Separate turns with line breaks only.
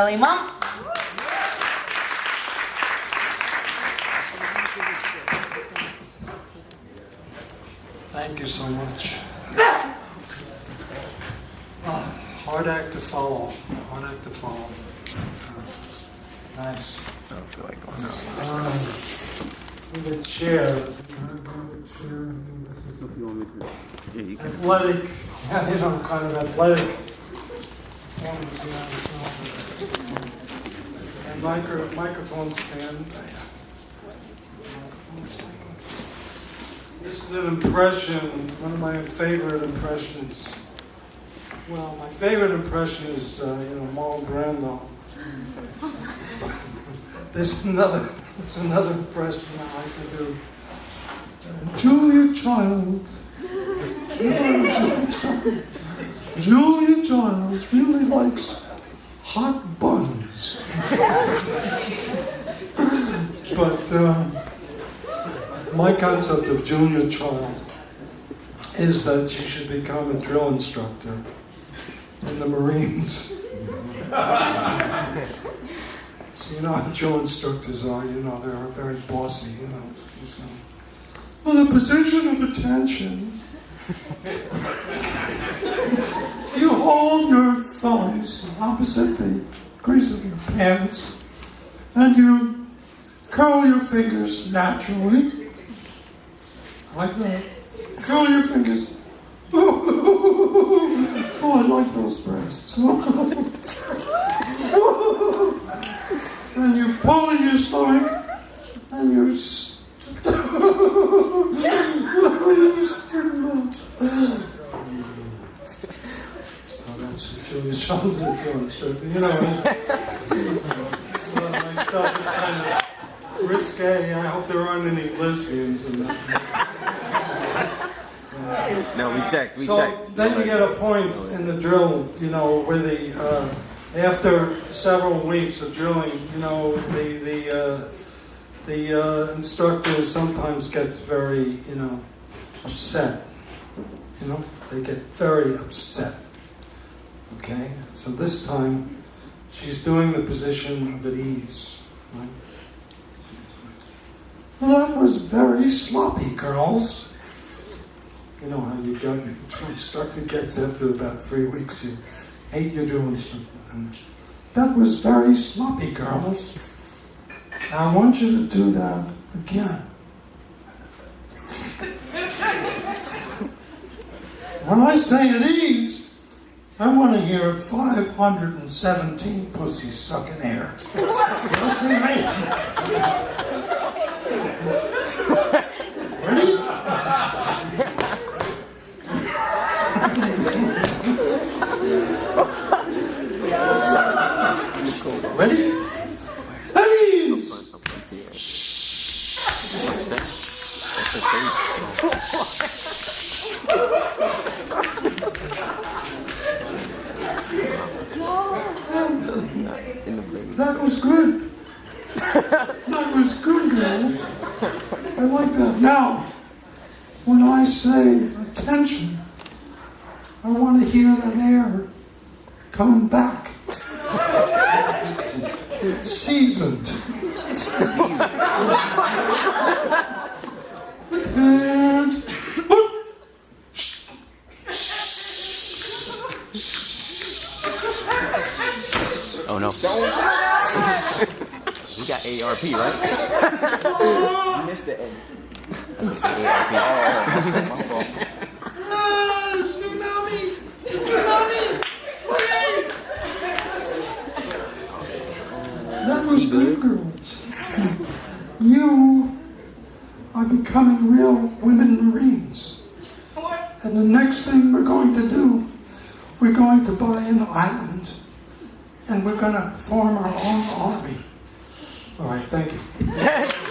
Imam.
Thank you so much. Oh, hard act to follow. Hard act to follow. Uh, Nice.
I don't feel like going
Um, The chair.
Yeah, you can.
Athletic, yeah, you know, kind of athletic. And micro, microphone stand. This is an impression, one of my favorite impressions. Well, my favorite impression is, uh, you know, Marlon Brando. There's another, there's another impression I like to do. Julia Child. Julia Childs really likes hot but uh, my concept of Julia Child is that she should become a drill instructor in the Marines. so you know how drill instructors are, you know, they're very bossy, you know. She's well, the position of attention you hold your thumbs opposite the crease of your pants and you curl your fingers naturally. Like that. Curl your fingers. Oh, I like those breasts. and you pull in your stomach and you st- you stimulate. Oh, that's Julia Child's influence. You know, of my stuff is kind of risque. I hope there aren't any lesbians in that.
No, we checked. We
So
checked.
then
No
you get a point in the drill, you know, where the, uh, after several weeks of drilling, you know, the, the, uh, the uh, instructor sometimes gets very, you know, upset. You know, they get very upset. Okay? So this time, she's doing the position of at ease. Right? That was very sloppy, girls. You know how you get, your instructor gets after about three weeks, you hate your doing something. That was very sloppy, girls. I want you to do that again. When I say it is, I want to hear 517 pussies sucking air. To me. Ready? Ready? That was good. That was good, girls. I like that. Now, when I say attention, I want to hear that air coming back. Seasoned. And
Oh no. we got ARP, right?
You missed the end.
ARP.
My fault.
Tsunami! Tsunami! Hooray! That was good, girls. You are becoming real women Marines. And the next thing we're going to do, we're going to buy an island. And we're going to form our own army. All right, thank you.